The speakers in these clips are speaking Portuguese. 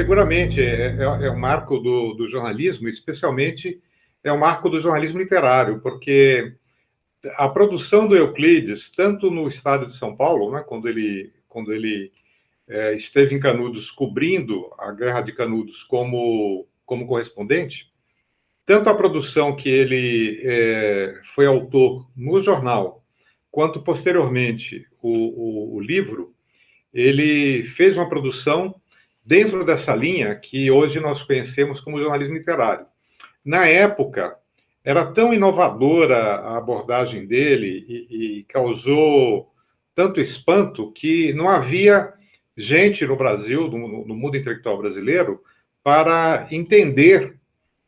seguramente, é, é, é um marco do, do, jornalismo, especialmente é um marco do jornalismo literário, porque a produção do Euclides, tanto no estado de São Paulo, né, quando ele, quando ele é, esteve em Canudos cobrindo a Guerra de Canudos como, como correspondente, tanto a produção que ele é, foi autor no jornal, quanto posteriormente o, o, o livro, ele fez uma produção dentro dessa linha que hoje nós conhecemos como jornalismo literário. Na época, era tão inovadora a abordagem dele e, e causou tanto espanto que não havia gente no Brasil, no, no mundo intelectual brasileiro, para entender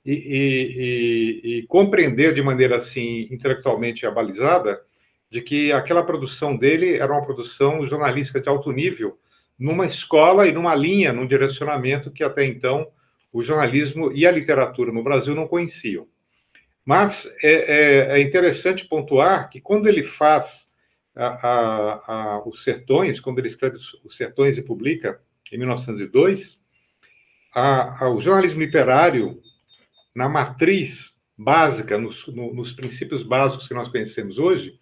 e, e, e, compreender de maneira assim intelectualmente abalizada de que aquela produção dele era uma produção jornalística de alto nível, numa escola e numa linha, num direcionamento que até então o jornalismo e a literatura no Brasil não conheciam. Mas é, é, é interessante pontuar que quando ele faz a, a, a, os Sertões, quando ele escreve os Sertões e publica em 1902, o jornalismo literário, na matriz básica, nos, no, nos, princípios básicos que nós conhecemos hoje,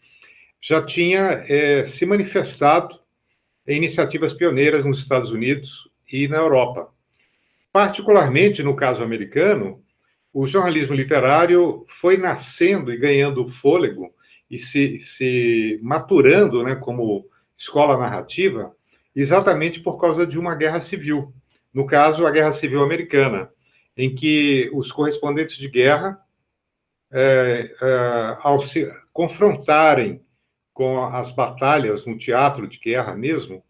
já tinha é, se manifestado em iniciativas pioneiras nos Estados Unidos e na Europa. Particularmente no caso americano, o jornalismo literário foi nascendo e ganhando fôlego e se, se maturando né, como escola narrativa exatamente por causa de uma guerra civil. No caso, a Guerra Civil Americana, em que os correspondentes de guerra, é, é, ao se confrontarem com as batalhas no teatro de guerra mesmo,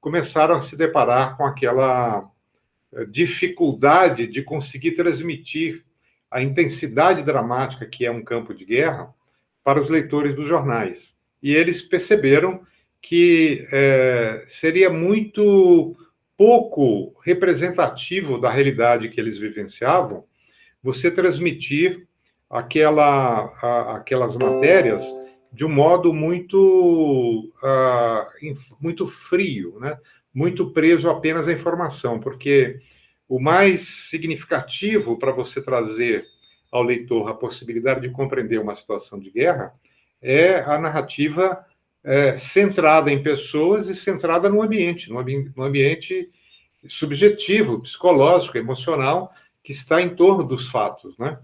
começaram a se deparar com aquela é, dificuldade de conseguir transmitir a intensidade dramática que é um campo de guerra para os leitores dos jornais. E eles perceberam que é, seria muito pouco representativo da realidade que eles vivenciavam você transmitir aquela, a, aquelas matérias de um modo muito, uh, muito frio, né? muito preso apenas à informação, porque o mais significativo para você trazer ao leitor a possibilidade de compreender uma situação de guerra é a narrativa é, centrada em pessoas e centrada no ambiente, no, ambi no ambiente subjetivo, psicológico, emocional, que está em torno dos fatos, né?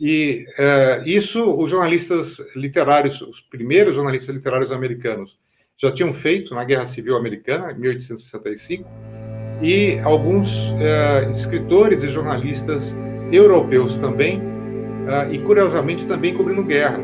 E é, isso os jornalistas literários, os primeiros jornalistas literários americanos, já tinham feito na Guerra Civil Americana, em 1865, e alguns é, escritores e jornalistas europeus também, uh, e curiosamente também cobrindo guerra.